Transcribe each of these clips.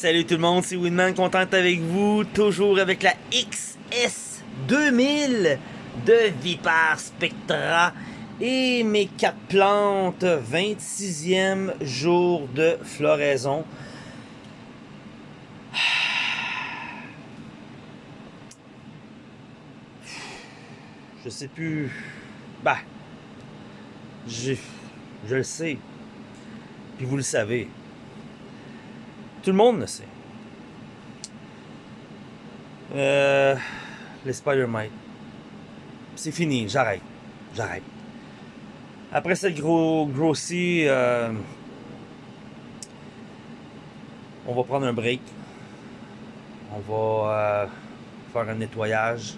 salut tout le monde, c'est Winman, content avec vous, toujours avec la XS 2000 de Vipar Spectra et mes quatre plantes, 26e jour de floraison. Je sais plus... Bah... Je, je le sais. Puis vous le savez. Tout le monde le sait. Euh, les Spider-Mite. C'est fini, j'arrête. J'arrête. Après cette gros, grossie, euh, on va prendre un break. On va euh, faire un nettoyage.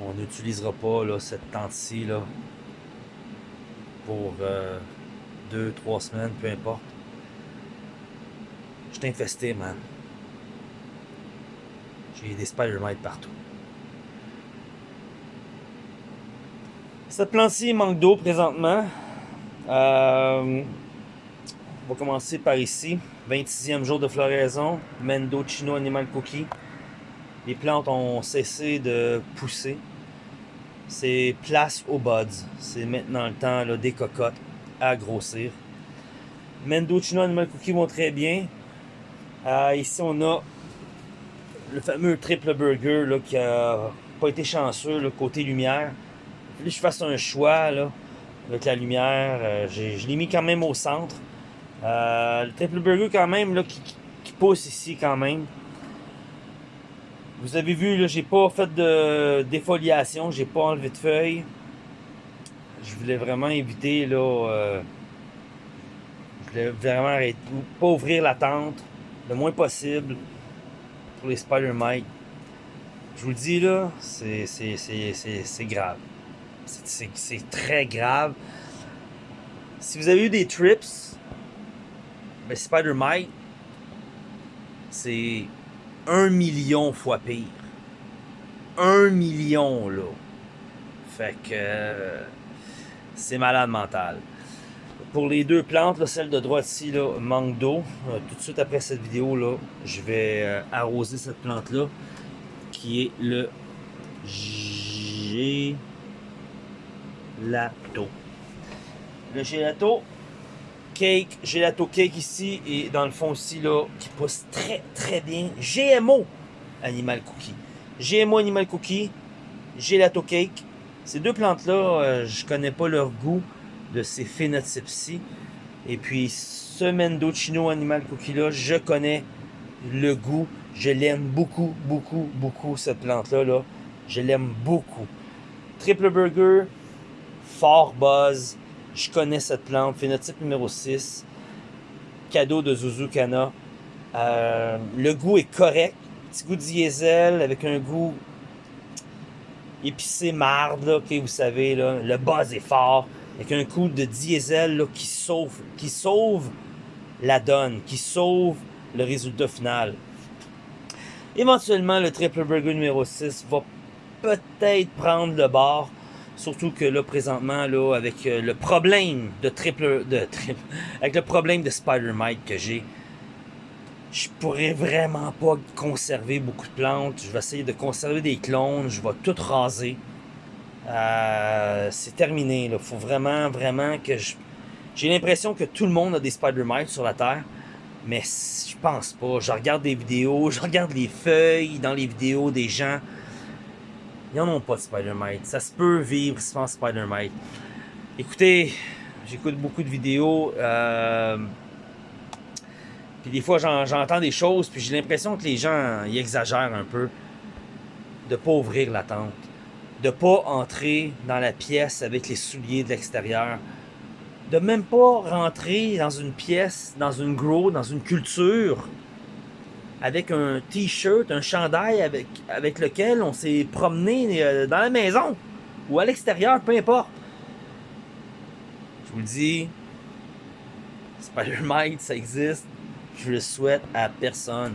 On n'utilisera pas là, cette tente-ci pour euh, deux, trois semaines, peu importe. Je infesté, man. J'ai des Spider-Mites partout. Cette plante-ci manque d'eau présentement. Euh, on va commencer par ici. 26e jour de floraison. Mendo Chino Animal Cookie. Les plantes ont cessé de pousser. C'est place aux buds. C'est maintenant le temps des cocottes à grossir. Mendo Chino Animal Cookie vont très bien. Euh, ici, on a le fameux triple burger là, qui a pas été chanceux, le côté lumière. Il que je fasse un choix là, avec la lumière. Euh, je l'ai mis quand même au centre. Euh, le triple burger quand même là, qui, qui, pousse ici quand même. Vous avez vu, j'ai pas fait de défoliation, j'ai pas enlevé de feuilles. Je voulais vraiment éviter là. Je voulais vraiment arrêter, pas ouvrir la tente le moins possible pour les Spider-Mite. Je vous le dis là, c'est grave. C'est très grave. Si vous avez eu des trips, ben Spider-Mite, c'est un million fois pire. Un million, là. Fait que euh, c'est malade mental. Pour les deux plantes, celle de droite ici manque d'eau. Euh, tout de suite après cette vidéo, je vais euh, arroser cette plante-là, qui est le gelato. Le gelato cake, gelato cake ici, et dans le fond aussi, là, qui pousse très très bien. GMO Animal Cookie. GMO Animal Cookie, gelato cake. Ces deux plantes-là, euh, je connais pas leur goût de ces phénotypes-ci. Et puis, ce Animal Cookie-là, je connais le goût. Je l'aime beaucoup, beaucoup, beaucoup, cette plante-là. Là. Je l'aime beaucoup. Triple Burger, fort buzz. Je connais cette plante. Phénotype numéro 6. Cadeau de Zuzukana. Euh, le goût est correct. Petit goût diesel avec un goût épicé marde, là, vous savez, là. le buzz est fort avec un coup de diesel qui sauve qui sauve la donne, qui sauve le résultat final. Éventuellement, le triple burger numéro 6 va peut-être prendre le bord. Surtout que là, présentement, là, avec euh, le problème de triple... De triple avec le problème de Spider-Mite que j'ai, je pourrais vraiment pas conserver beaucoup de plantes. Je vais essayer de conserver des clones. Je vais tout raser. Euh, c'est terminé. Il faut vraiment, vraiment que je... J'ai l'impression que tout le monde a des Spider-Mites sur la Terre. Mais je pense pas. Je regarde des vidéos, je regarde les feuilles dans les vidéos des gens. Ils n'en ont pas de Spider-Mite. Ça se peut vivre sans Spider-Mite. Écoutez, j'écoute beaucoup de vidéos. Euh, puis des fois, j'entends des choses, puis j'ai l'impression que les gens ils exagèrent un peu de pas ouvrir la tente de pas entrer dans la pièce avec les souliers de l'extérieur, de même pas rentrer dans une pièce, dans une grow, dans une culture, avec un t-shirt, un chandail avec, avec lequel on s'est promené euh, dans la maison ou à l'extérieur, peu importe. Je vous le dis, Spider-Mite, ça existe. Je le souhaite à personne.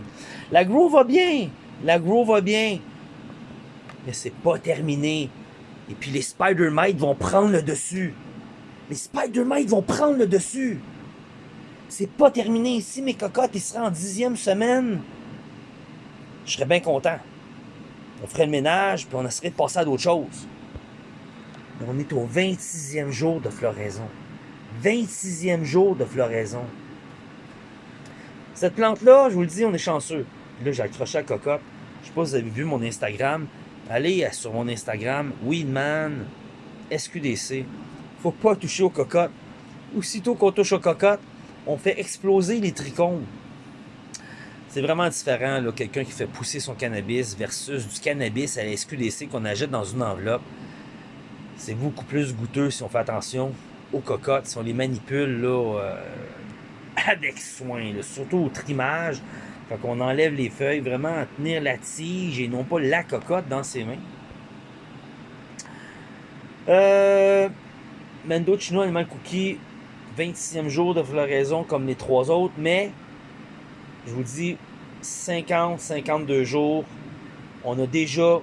La grow va bien. La grow va bien mais c'est pas terminé. Et puis les Spider-Mites vont prendre le dessus. Les Spider-Mites vont prendre le dessus. c'est pas terminé. Si mes cocottes, ils seraient en dixième semaine, je serais bien content. On ferait le ménage, puis on essaierait de passer à d'autres choses. Mais on est au 26e jour de floraison. 26e jour de floraison. Cette plante-là, je vous le dis, on est chanceux. Là, j'ai accroché la cocotte. Je sais pas si vous avez vu mon Instagram. Allez sur mon Instagram, Weedman SQDC. Faut pas toucher aux cocottes. Aussitôt qu'on touche aux cocottes, on fait exploser les trichomes. C'est vraiment différent, quelqu'un qui fait pousser son cannabis versus du cannabis à la SQDC qu'on achète dans une enveloppe. C'est beaucoup plus goûteux si on fait attention aux cocottes, si on les manipule là, euh, avec soin, surtout au trimage. Quand on enlève les feuilles, vraiment tenir la tige et non pas la cocotte dans ses mains. Euh, Mendo Chino Animal Cookie, 26e jour de floraison comme les trois autres, mais je vous dis 50, 52 jours, on a déjà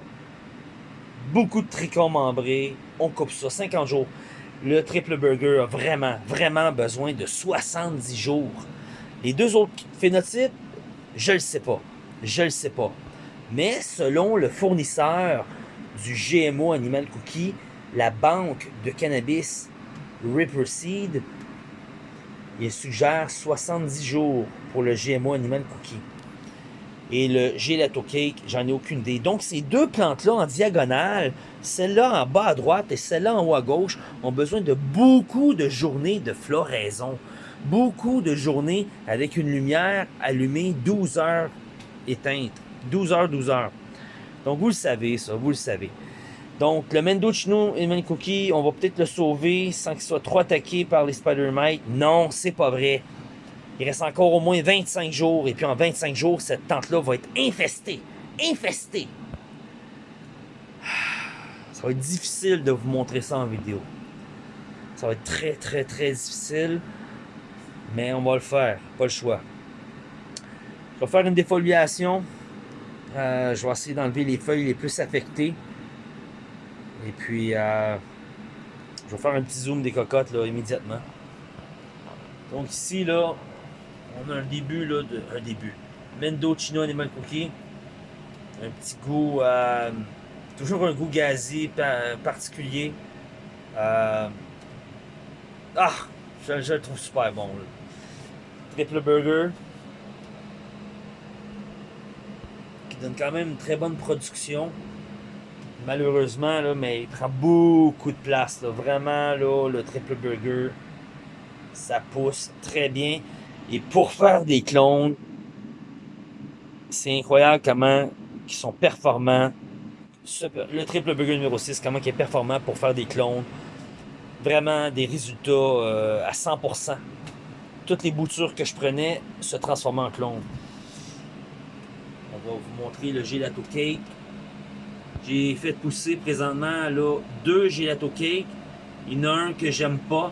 beaucoup de trichomes membrés, on coupe ça, 50 jours. Le triple burger a vraiment, vraiment besoin de 70 jours. Les deux autres phénotypes, je le sais pas. Je le sais pas. Mais selon le fournisseur du GMO Animal Cookie, la banque de cannabis Ripper Seed, il suggère 70 jours pour le GMO Animal Cookie. Et le gelato cake, j'en ai aucune idée. Donc, ces deux plantes-là en diagonale, celle-là en bas à droite et celle-là en haut à gauche, ont besoin de beaucoup de journées de floraison. Beaucoup de journées avec une lumière allumée 12 heures éteinte. 12 heures, 12 heures. Donc, vous le savez, ça, vous le savez. Donc, le Mendocino et le Cookie, on va peut-être le sauver sans qu'il soit trop attaqué par les Spider-Mites. Non, c'est pas vrai. Il reste encore au moins 25 jours. Et puis en 25 jours, cette tente-là va être infestée. Infestée. Ça va être difficile de vous montrer ça en vidéo. Ça va être très, très, très difficile. Mais on va le faire. Pas le choix. Je vais faire une défoliation. Euh, je vais essayer d'enlever les feuilles les plus affectées. Et puis, euh, je vais faire un petit zoom des cocottes là, immédiatement. Donc ici, là, on a un début, là, de, un début. Mendo Chino Animal Cookie. Un petit goût, euh, toujours un goût gazé particulier. Ah, je, le trouve super bon. Triple burger. Qui donne quand même une très bonne production. Malheureusement, là, mais il prend beaucoup de place. Là. Vraiment, là, le triple burger, ça pousse très bien. Et pour faire des clones, c'est incroyable comment ils sont performants. Le triple burger numéro 6, comment il est performant pour faire des clones. Vraiment des résultats euh, à 100%. Toutes les boutures que je prenais se transformaient en clones. On va vous montrer le gelato cake. J'ai fait pousser présentement là, deux gelato cake. Il y en a un que j'aime pas,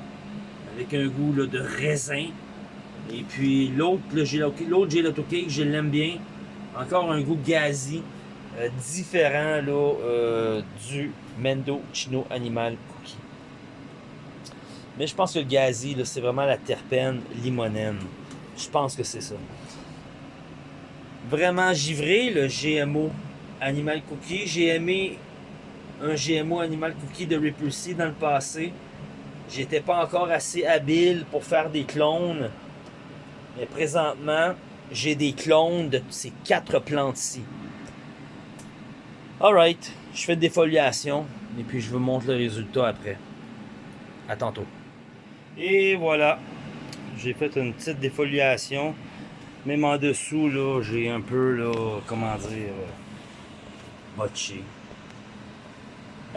avec un goût de raisin. Et puis l'autre, gelato cake, je l'aime bien. Encore un goût gazi, euh, différent euh, du Mendo Chino Animal Cookie. Mais je pense que le gazi, c'est vraiment la terpène limonène. Je pense que c'est ça. Vraiment givré, le GMO Animal Cookie. J'ai aimé un GMO Animal Cookie de Repulsy dans le passé. J'étais pas encore assez habile pour faire des clones. Mais présentement, j'ai des clones de ces quatre plantes-ci. Alright, je fais des foliations et puis je vous montre le résultat après. À tantôt. Et voilà, j'ai fait une petite défoliation. Même en dessous, là, j'ai un peu, là, comment dire, euh, botché.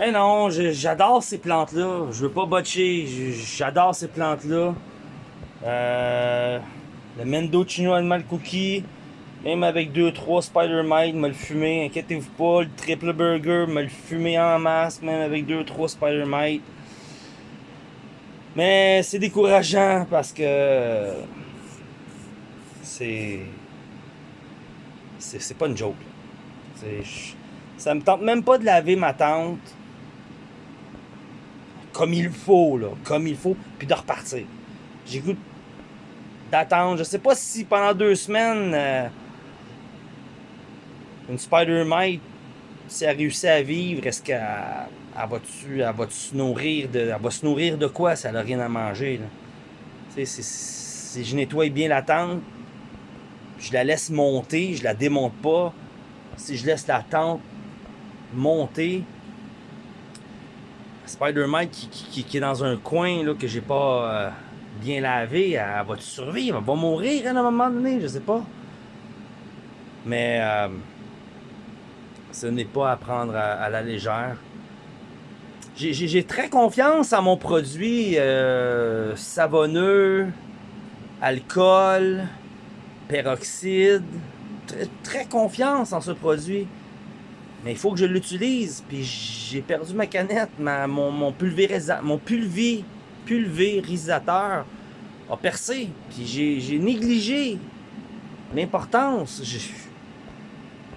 Eh non, j'adore ces plantes-là. Je veux pas botcher. J'adore ces plantes-là. Euh, le Mendocino Animal Cookie, même avec 2-3 Spider-Mite, me le fumer, inquiétez-vous pas. Le Triple Burger, me le fumer en masse, même avec 2-3 Spider-Mite. Mais c'est décourageant parce que c'est. C'est pas une joke. Ça me tente même pas de laver ma tente comme il faut, là, comme il faut, puis de repartir. J'ai goût d'attendre. Je sais pas si pendant deux semaines, euh, une Spider-Mite, si elle réussit à vivre, est-ce qu'elle Elle va se nourrir de quoi si elle n'a rien à manger? Si je nettoie bien la tente, je la laisse monter, je la démonte pas. Si je laisse la tente monter, Spider-Man qui, est dans un coin là, que j'ai pas euh, bien lavé, elle, va survivre, elle va mourir à un moment donné, je sais pas. Mais euh, ce n'est pas à prendre à, la légère. J'ai très confiance en mon produit euh, savonneux, alcool, peroxyde. Très, confiance en ce produit. Mais il faut que je l'utilise. Puis j'ai perdu ma canette. Ma, mon, mon, mon pulvérisateur a percé. Puis j'ai négligé l'importance. Je,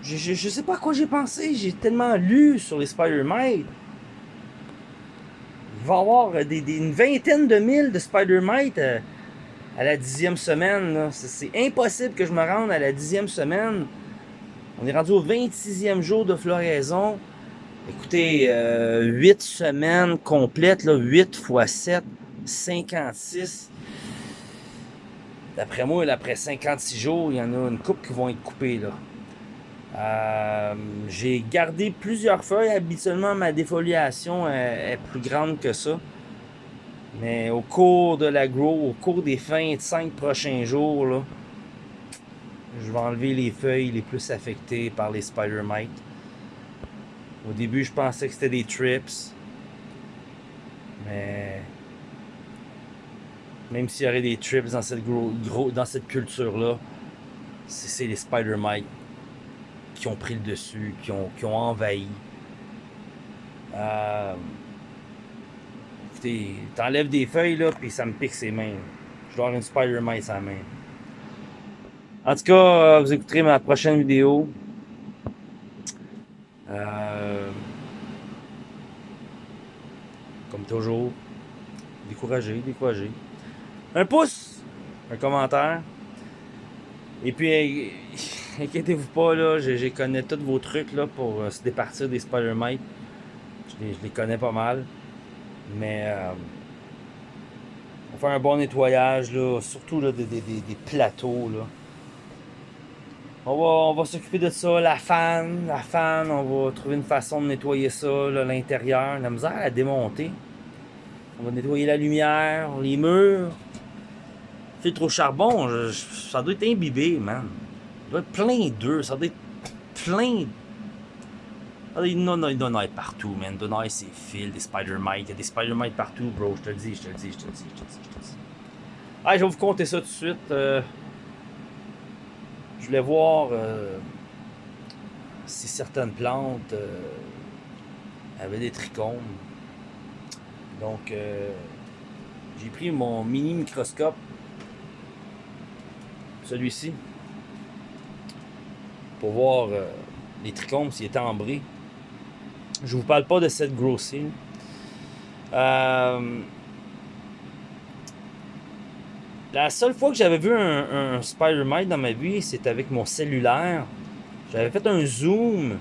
je, je, sais pas à quoi j'ai pensé. J'ai tellement lu sur les Spider-Mite. Va avoir des, une vingtaine de mille de Spider-Mite euh, à la dixième semaine. C'est impossible que je me rende à la dixième semaine. On est rendu au 26e jour de floraison. Écoutez, 8 euh, semaines complètes, là, 8 x 7, 56. D'après moi, après 56 jours, il y en a une coupe qui vont être coupées. Euh, j'ai gardé plusieurs feuilles. Habituellement, ma défoliation est, plus grande que ça. Mais au cours de la grow, au cours des 25 prochains jours, là, je vais enlever les feuilles les plus affectées par les spider mites. Au début, je pensais que c'était des trips. Mais même s'il y aurait des trips dans cette, dans cette culture-là, c'est les spider mites qui ont pris le dessus, qui ont, qui ont envahi. Euh, écoutez, t'enlèves des feuilles là, puis ça me pique ses mains. Je dois avoir une spider mite à la main. En tout cas, euh, vous écouterez ma prochaine vidéo. Euh, comme toujours, découragé, découragé. Un pouce, un commentaire. Et puis, inquiétez-vous pas, là, je, connais tous vos trucs là, pour euh, se départir des Spider-Mites. Je, les, connais pas mal. Mais on va faire un bon nettoyage, là, surtout là, des, plateaux. Là. On va, s'occuper de ça, la fan, la fan, on va trouver une façon de nettoyer ça, l'intérieur, la misère à démonter. On va nettoyer la lumière, les murs. Filtre au charbon, ça doit être imbibé, man. Doit être plein d'œufs, ça doit être plein. Il doit en partout, man. Il doit ces fils, des Spider-Mites. Il y a des Spider-Mites partout, bro. Je te le dis, je te le dis, je te le dis, je te le dis, je te le dis. Allez, je vais vous compter ça tout de suite. Euh, je voulais voir euh, si certaines plantes euh, avaient des trichomes. Donc, j'ai pris mon mini microscope, celui-ci, pour voir les trichomes s'ils étaient ambrés. Je vous parle pas de cette grossine. La seule fois que j'avais vu un, Spider-Mite dans ma vie, c'est avec mon cellulaire. J'avais fait un zoom.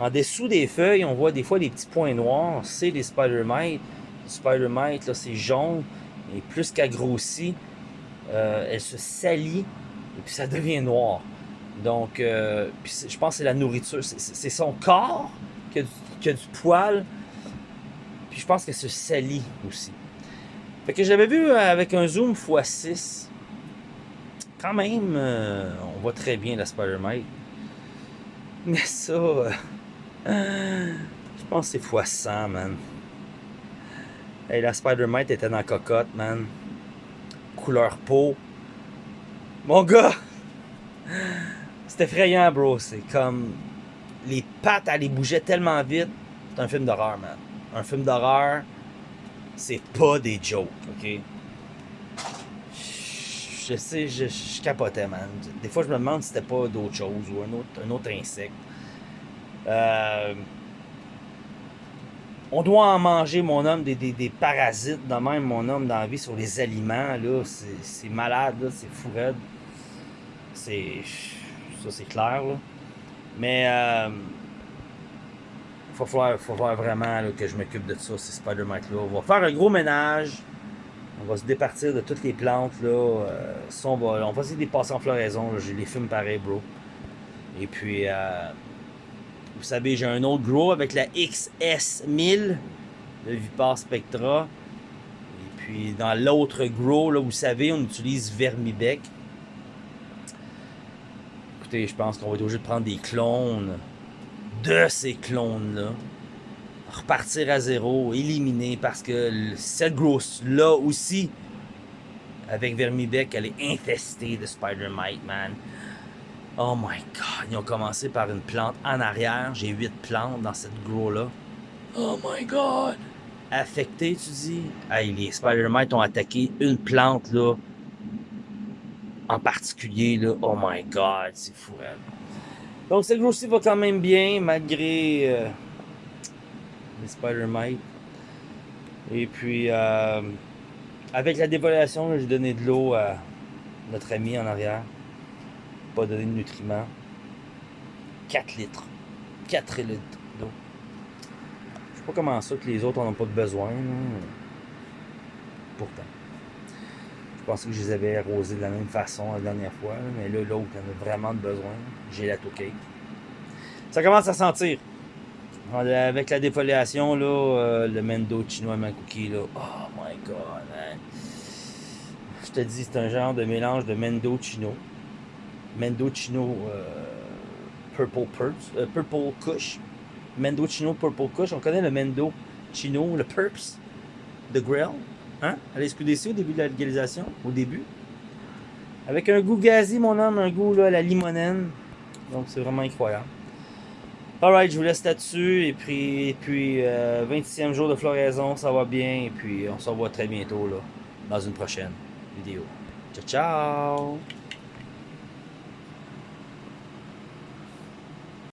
En dessous des feuilles, on voit des fois des petits points noirs. C'est les Spider-Mites. Spider-Mite, là, c'est jaune. Et plus qu'elle grossit, euh, elle se salit. Et puis ça devient noir. Donc, euh, je pense que c'est la nourriture. C'est son corps qui a, qui a du poil. Puis je pense qu'elle se salit aussi. Fait que j'avais vu euh, avec un zoom x6. Quand même, euh, on voit très bien la Spider-Mite. Mais ça, euh, je pense que c'est x100, man. Hey, la Spider-Mite était dans la cocotte, man. Couleur peau. Mon gars! C'est effrayant, bro. C'est comme... Les pattes, elles bougeaient tellement vite. C'est un film d'horreur, man. Un film d'horreur c'est pas des jokes, ok? Je sais, je, capotais, man. Des fois, je me demande si c'était pas d'autre chose ou un autre, un autre insecte. Euh, On doit en manger, mon homme, des, parasites de même, mon homme, dans la vie, sur les aliments, là. C'est malade, là. C'est fou. C'est... Ça, c'est clair, là. Mais... Euh, faut falloir, faut vraiment que je m'occupe de ça, ces Spider-Mite-là. On va faire un gros ménage. On va se départir de toutes les plantes. Là. Euh, on, va, on va essayer de les passer en floraison. J'ai les fume pareil, bro. Et puis, euh, vous savez, j'ai un autre grow avec la XS1000 de Vipar Spectra. Et puis, dans l'autre grow, là, vous savez, on utilise Vermibec. Je pense qu'on va être obligé de prendre des clones de ces clones-là. Repartir à zéro, éliminer, parce que cette grosse-là aussi, avec Vermibec, elle est infestée de Spider-Mite, man. Oh my god, ils ont commencé par une plante en arrière. J'ai huit plantes dans cette grow-là. Oh my god! Affecté, tu dis? Hey, les Spider-Mite ont attaqué une plante, là. En particulier, là. Oh my god, c'est fou, hein. Donc, cette grosse va quand même bien, malgré euh, les Spider-Mite. Et puis, euh, avec la dévaluation, j'ai donné de l'eau à notre ami en arrière. Pas donné de nutriments. 4 litres. 4 litres d'eau. Je sais pas comment ça que les autres n'en ont pas besoin. Pourtant. Je pensais que je les avais arrosés de la même façon la dernière fois, mais là, l'autre en a vraiment besoin. J'ai la toquée. Ça commence à sentir. Avec la défoliation, là, euh, le Mendo chinois cookie là. Oh my god. Je te dis, c'est un genre de mélange de Mendo Chino. Mendo Chino euh, Purple Purps, euh, Purple Kush. Mendo Chino Purple Kush. On connaît le Mendo Chino, le Purps, The Grill. Hein? À la SQDC au début de la légalisation. Au début. Avec un goût gazi, mon homme, un goût là, à la limonène. Donc c'est vraiment incroyable. Alright, je vous laisse là-dessus. Et puis, et puis 26e jour de floraison, ça va bien. Et puis on se revoit très bientôt là, dans une prochaine vidéo. Ciao, ciao!